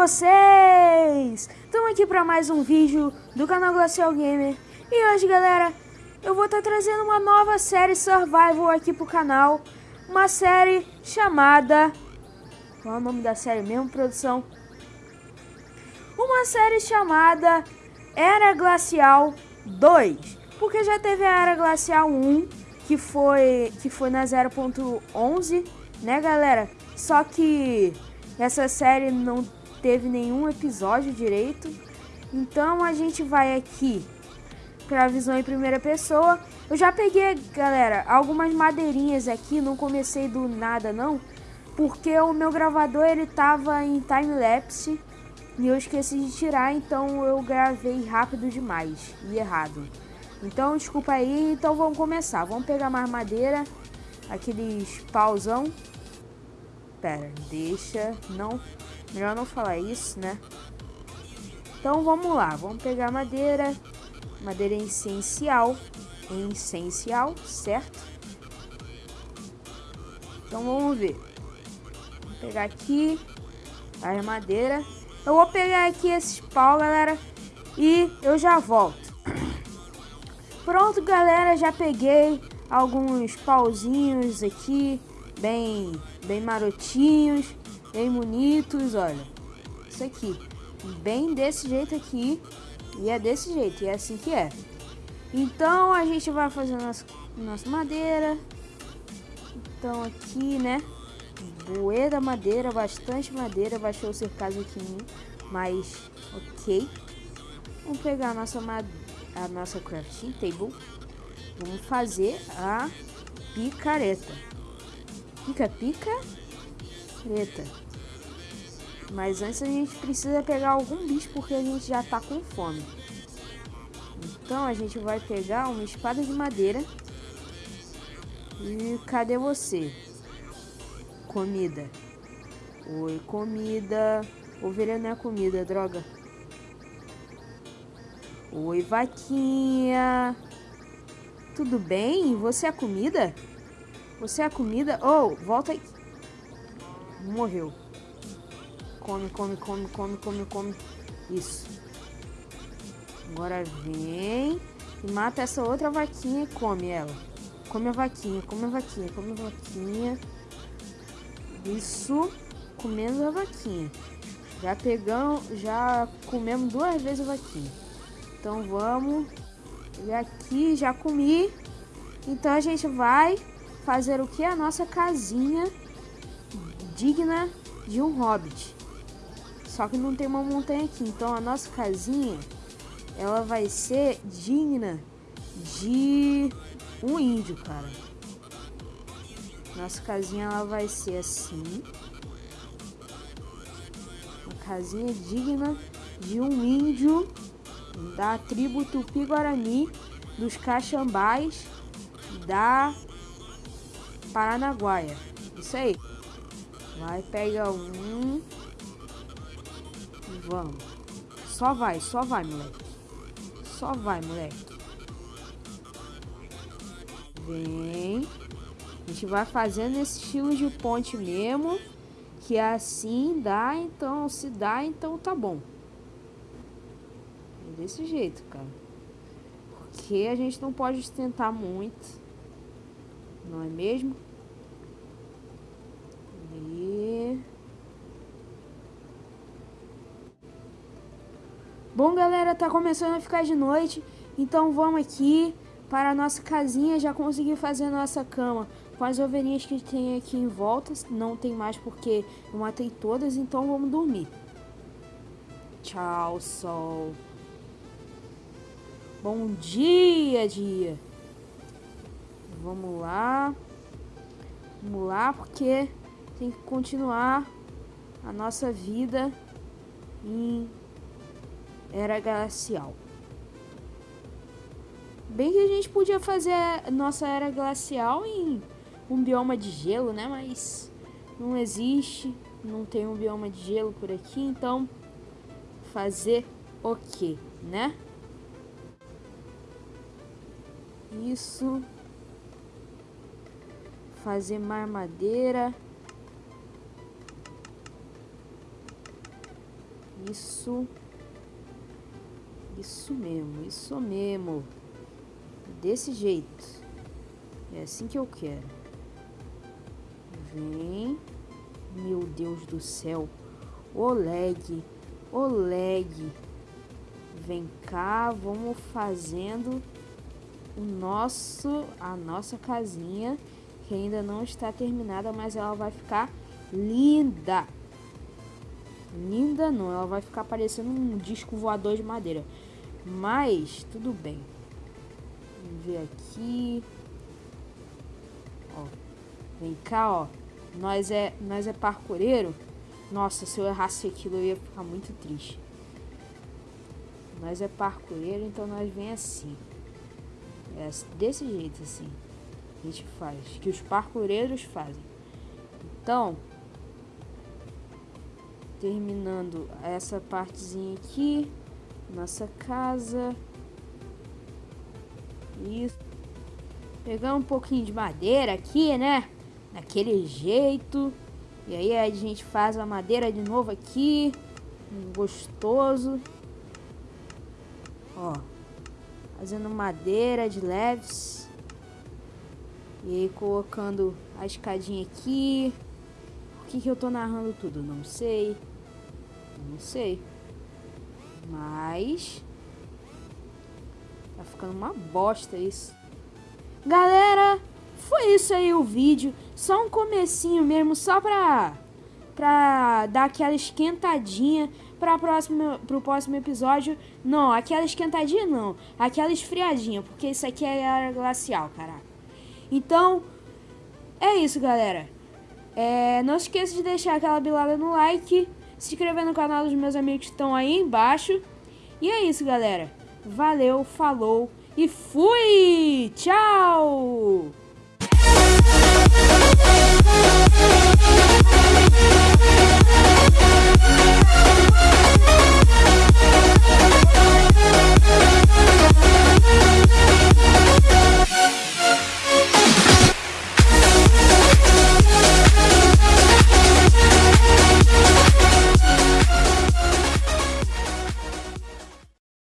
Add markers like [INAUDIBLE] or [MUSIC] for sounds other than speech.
vocês? Estamos aqui para mais um vídeo do canal Glacial Gamer E hoje galera, eu vou estar tá trazendo uma nova série Survival aqui pro canal Uma série chamada... Qual é o nome da série mesmo, produção? Uma série chamada Era Glacial 2 Porque já teve a Era Glacial 1 que foi, que foi na 0.11, né galera? Só que essa série não teve nenhum episódio direito. Então a gente vai aqui para a visão em primeira pessoa. Eu já peguei, galera, algumas madeirinhas aqui, não comecei do nada não, porque o meu gravador ele tava em time lapse e eu esqueci de tirar, então eu gravei rápido demais e errado. Então desculpa aí, então vamos começar. Vamos pegar mais madeira, aqueles pauzão Pera, deixa, não, melhor não falar isso, né? Então vamos lá, vamos pegar madeira, madeira essencial, essencial, certo? Então vamos ver. Vou pegar aqui a madeira. Eu vou pegar aqui esses pau, galera, e eu já volto. [COUGHS] Pronto, galera, já peguei alguns pauzinhos aqui bem, bem marotinhos, bem bonitos, olha. Isso aqui, bem desse jeito aqui, e é desse jeito, e é assim que é. Então a gente vai fazer nossa, nossa madeira. Então aqui, né, bué da madeira, bastante madeira, baixou o cercado aqui mas ok. Vamos pegar a nossa, a nossa crafting table, vamos fazer a picareta. Pica-pica? Eita. Mas antes a gente precisa pegar algum bicho porque a gente já tá com fome. Então a gente vai pegar uma espada de madeira. E cadê você? Comida. Oi, comida. Ovelha não é comida, droga. Oi, vaquinha. Tudo bem? Você é comida? Você é comida? Oh, volta aí. Morreu. Come, come, come, come, come, come. Isso. Agora vem e mata essa outra vaquinha e come ela. Come a vaquinha, come a vaquinha, come a vaquinha. Isso. Comendo a vaquinha. Já pegamos, já comemos duas vezes a vaquinha. Então vamos. E aqui já comi. Então a gente vai fazer o que? A nossa casinha digna de um hobbit. Só que não tem uma montanha aqui, então a nossa casinha ela vai ser digna de um índio, cara. Nossa casinha ela vai ser assim. Uma casinha digna de um índio da tribo Tupi-Guarani, dos Caxambás, da Paranaguaia. Isso aí. Vai, pega um. Vamos. Só vai, só vai, moleque. Só vai, moleque. Vem. A gente vai fazendo esse estilo de ponte mesmo. Que é assim dá, então se dá, então tá bom. É desse jeito, cara. Porque a gente não pode tentar muito não é mesmo? E... Bom, galera, tá começando a ficar de noite, então vamos aqui para a nossa casinha, já consegui fazer a nossa cama com as ovelhinhas que tem aqui em volta, não tem mais porque eu matei todas, então vamos dormir. Tchau, sol. Bom dia, dia. Vamos lá. Vamos lá, porque tem que continuar a nossa vida em Era Glacial. Bem que a gente podia fazer a nossa Era Glacial em um bioma de gelo, né? Mas não existe, não tem um bioma de gelo por aqui, então fazer o que, né? Isso fazer mais madeira. Isso. Isso mesmo, isso mesmo. Desse jeito. É assim que eu quero. Vem. Meu Deus do céu. Oleg. Oleg. Vem cá, vamos fazendo o nosso a nossa casinha que ainda não está terminada, mas ela vai ficar linda. Linda não, ela vai ficar parecendo um disco voador de madeira. Mas tudo bem. Vamos ver aqui. Ó. Vem cá, ó. Nós é, nós é parkureiro. Nossa, se eu errasse aquilo eu ia ficar muito triste. Nós é parkureiro, então nós vem assim. É desse jeito assim. A gente faz. Que os parkureiros fazem. Então, terminando essa partezinha aqui, nossa casa. Isso. Pegar um pouquinho de madeira aqui, né? Daquele jeito. E aí a gente faz a madeira de novo aqui. Gostoso. Ó. Fazendo madeira de leves. E aí colocando a escadinha aqui. Por que, que eu tô narrando tudo? Não sei. Não sei. Mas. Tá ficando uma bosta isso. Galera, foi isso aí o vídeo. Só um comecinho mesmo, só pra, pra dar aquela esquentadinha pra próxima, pro próximo episódio. Não, aquela esquentadinha não. Aquela esfriadinha, porque isso aqui é era glacial, caraca. Então, é isso, galera. É, não esqueça de deixar aquela bilada no like se inscrever no canal dos meus amigos que estão aí embaixo. E é isso, galera. Valeu, falou e fui! Tchau!